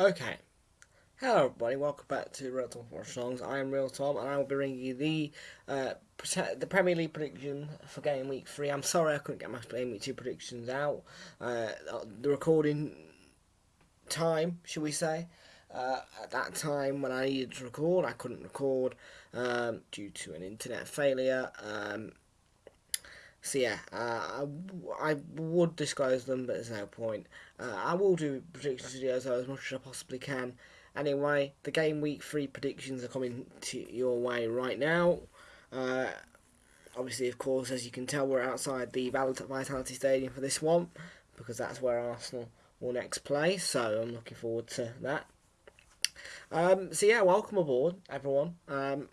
Okay. Hello everybody, welcome back to Real Tom for Songs. I am Real Tom and I will be bringing you the uh, the Premier League prediction for game week 3. I'm sorry I couldn't get my game week 2 predictions out. Uh, the recording time, should we say, uh, at that time when I needed to record, I couldn't record um, due to an internet failure. Um, so yeah, uh, I, I would disclose them, but there's no point. Uh, I will do predictions videos though, as much as I possibly can. Anyway, the game week three predictions are coming to your way right now. Uh, obviously, of course, as you can tell, we're outside the Vitality Stadium for this one because that's where Arsenal will next play. So I'm looking forward to that. Um, so yeah, welcome aboard, everyone. Um,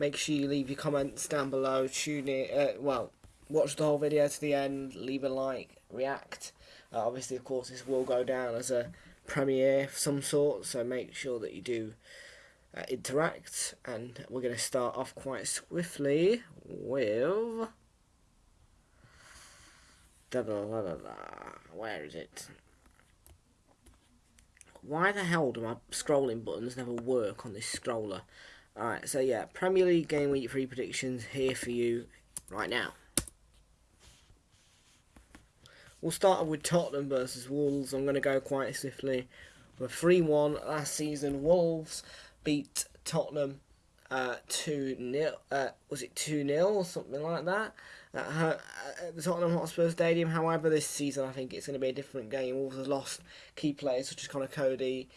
make sure you leave your comments down below. Tune in. Uh, well, watch the whole video to the end. Leave a like. React. Uh, obviously, of course, this will go down as a premiere of some sort, so make sure that you do uh, interact. And we're going to start off quite swiftly with. Da, da, da. Where is it? Why the hell do my scrolling buttons never work on this scroller? Alright, so yeah, Premier League Game Week 3 predictions here for you right now. We'll start with Tottenham versus Wolves. I'm going to go quite swiftly. We're 3 1 last season. Wolves beat Tottenham uh, 2 0. Uh, was it 2 0 or something like that? At, her, at the Tottenham Hotspur Stadium. However, this season I think it's going to be a different game. Wolves have lost key players such as Conor Coady.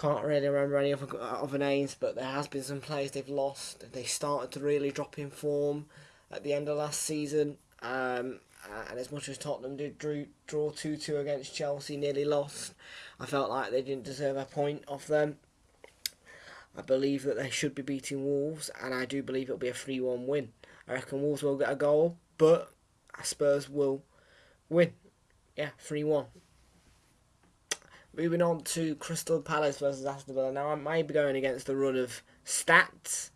Can't really remember any other, other names, but there has been some players they've lost. They started to really drop in form at the end of last season. Um, uh, and as much as Tottenham did drew, draw 2 2 against Chelsea, nearly lost, I felt like they didn't deserve a point off them. I believe that they should be beating Wolves, and I do believe it'll be a 3 1 win. I reckon Wolves will get a goal, but Spurs will win. Yeah, 3 1. Moving on to Crystal Palace versus Aston Villa. Now, I might be going against the run of stats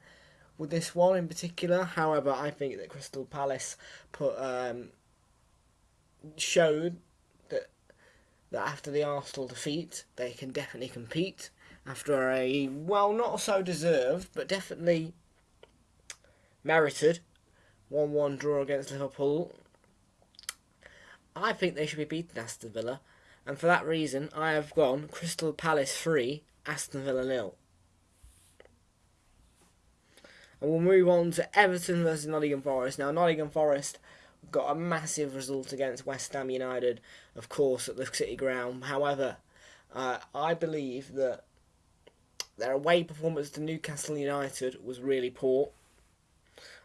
with this one in particular. However, I think that Crystal Palace put um, showed that that after the Arsenal defeat, they can definitely compete after a well, not so deserved, but definitely merited one-one draw against Liverpool. I think they should be beating Aston Villa, and for that reason, I have gone Crystal Palace three, Aston Villa nil. And we'll move on to Everton versus Nottingham Forest. Now, Nottingham Forest got a massive result against West Ham United, of course, at the City Ground. However, uh, I believe that their away performance to Newcastle United was really poor.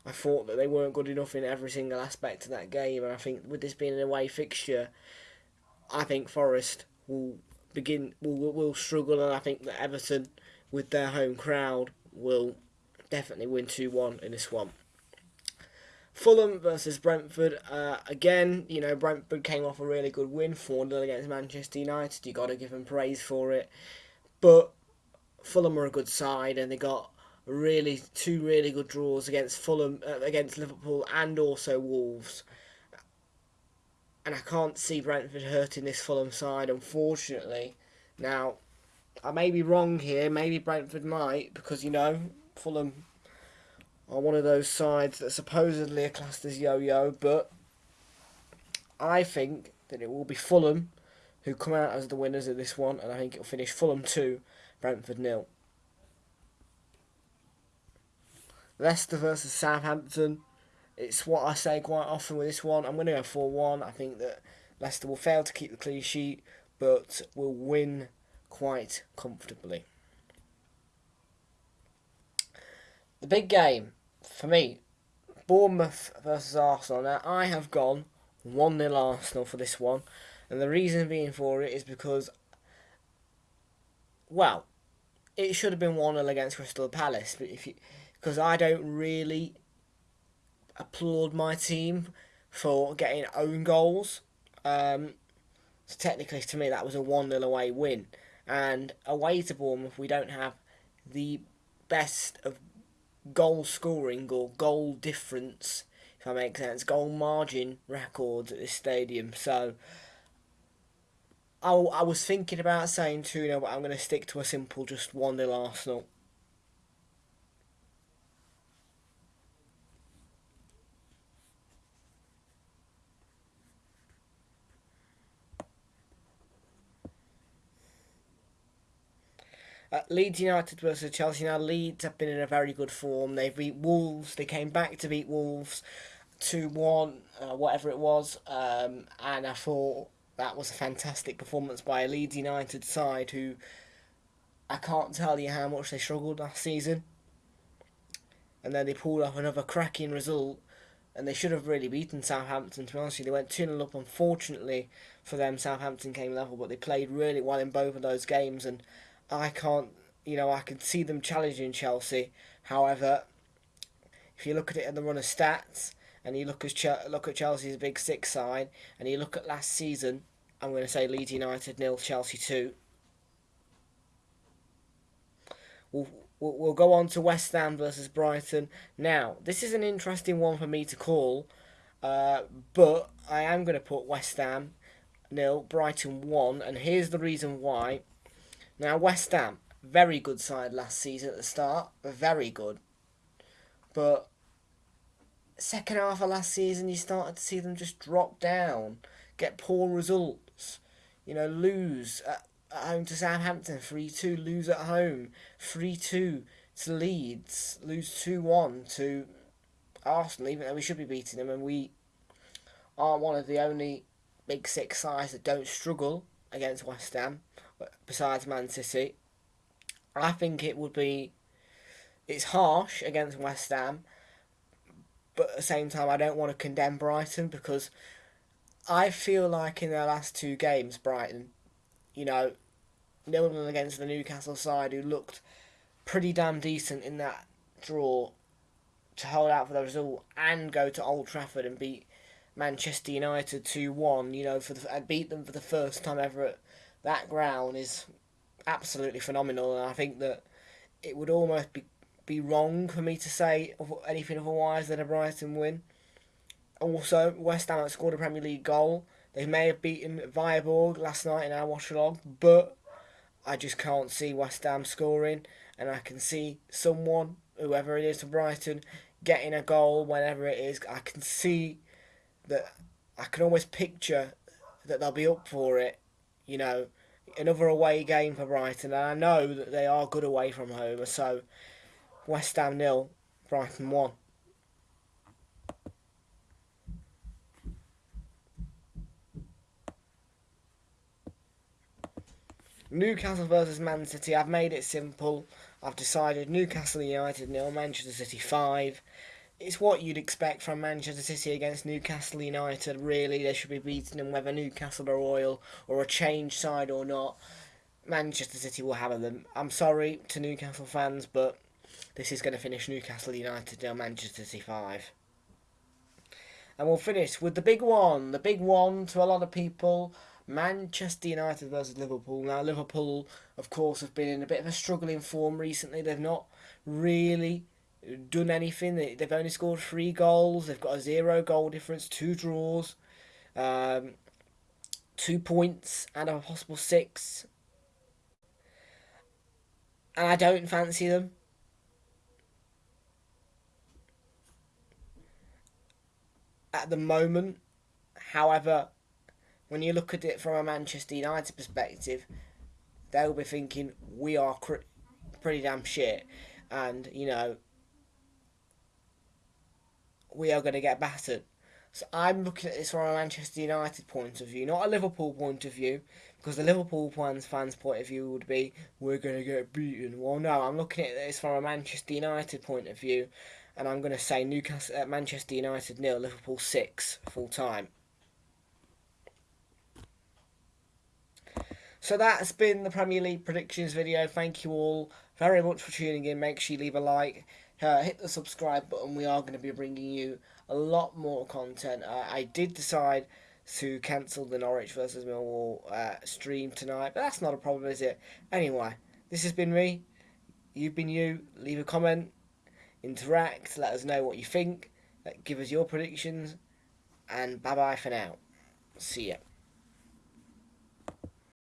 I thought that they weren't good enough in every single aspect of that game, and I think with this being an away fixture, I think Forest will begin will will struggle, and I think that Everton, with their home crowd, will definitely win two one in this one. Fulham versus Brentford. Uh, again, you know, Brentford came off a really good win, 4 0 against Manchester United. you got to give them praise for it. But Fulham are a good side, and they got really two really good draws against Fulham, uh, against Liverpool, and also Wolves. And I can't see Brentford hurting this Fulham side, unfortunately. Now, I may be wrong here. Maybe Brentford might, because, you know, Fulham are one of those sides that supposedly are classed as yo-yo, but I think that it will be Fulham who come out as the winners of this one, and I think it'll finish Fulham 2, Brentford nil. Leicester versus Southampton. It's what I say quite often with this one. I'm going to go 4 1. I think that Leicester will fail to keep the clean sheet, but will win quite comfortably. The big game for me, Bournemouth versus Arsenal. Now, I have gone 1 0 Arsenal for this one, and the reason being for it is because, well, it should have been 1 0 against Crystal Palace, but if you, because I don't really applaud my team for getting own goals. Um, so technically, to me, that was a 1 0 away win. And away to Bournemouth, we don't have the best of goal scoring or goal difference, if that makes sense, goal margin records at this stadium. So I, I was thinking about saying 2 0, but I'm going to stick to a simple just 1 0 Arsenal. Uh, Leeds United versus Chelsea. Now, Leeds have been in a very good form. They beat Wolves. They came back to beat Wolves 2 1, uh, whatever it was. Um, and I thought that was a fantastic performance by a Leeds United side who I can't tell you how much they struggled last season. And then they pulled off another cracking result. And they should have really beaten Southampton, to be honest. They went 2 0 up. Unfortunately for them, Southampton came level, but they played really well in both of those games. And I can't, you know, I can see them challenging Chelsea. However, if you look at it in the run of stats, and you look at look at Chelsea's big six side, and you look at last season, I'm going to say Leeds United nil, Chelsea two. We'll, we'll, we'll go on to West Ham versus Brighton. Now, this is an interesting one for me to call, uh, but I am going to put West Ham nil, Brighton one, and here's the reason why. Now, West Ham, very good side last season at the start, very good. But second half of last season, you started to see them just drop down, get poor results. You know, lose at, at home to Southampton, 3 2, lose at home, 3 2 to Leeds, lose 2 1 to Arsenal, even though we should be beating them, and we are one of the only big six sides that don't struggle against West Ham besides Man City. I think it would be. It's harsh against West Ham, but at the same time, I don't want to condemn Brighton because I feel like in their last two games, Brighton, you know, nil nil against the Newcastle side who looked pretty damn decent in that draw to hold out for the result and go to Old Trafford and beat Manchester United 2 1, you know, for the, beat them for the first time ever at that ground is absolutely phenomenal, and I think that it would almost be be wrong for me to say anything otherwise than a Brighton win. Also, West Ham have scored a Premier League goal. They may have beaten Viborg last night in our watch along, but I just can't see West Ham scoring, and I can see someone, whoever it is for Brighton, getting a goal whenever it is. I can see that I can almost picture that they'll be up for it you know, another away game for Brighton, and I know that they are good away from home. So, West Ham nil, Brighton one. Newcastle versus Man City. I've made it simple. I've decided Newcastle United nil, Manchester City five it's what you'd expect from Manchester City against Newcastle United. Really, they should be beating them whether Newcastle are oil or a change side or not. Manchester City will have them. I'm sorry to Newcastle fans, but this is going to finish Newcastle United down Manchester City 5. And we'll finish with the big one. The big one to a lot of people Manchester United versus Liverpool. Now, Liverpool, of course, have been in a bit of a struggling form recently. They've not really done anything. They've only scored three goals. They've got a zero goal difference, two draws, um, two points and a possible six. And I don't fancy them. At the moment, however, when you look at it from a Manchester United perspective, they'll be thinking we are pretty damn shit, and you know we are going to get battered. So I'm looking at this from a Manchester United point of view, not a Liverpool point of view, because the Liverpool fans fans point of view would be we're going to get beaten. Well, no, I'm looking at this from a Manchester United point of view, and I'm going to say Newcastle, uh, Manchester United nil, Liverpool six full time. So that's been the Premier League predictions video. Thank you all very much for tuning in. Make sure you leave a like uh, hit the subscribe button. We are going to be bringing you a lot more content. Uh, I did decide to cancel the Norwich versus Millwall uh, stream tonight, but that's not a problem, is it? Anyway, this has been me. You've been you. Leave a comment, interact, let us know what you think, give us your predictions, and bye bye for now. See ya.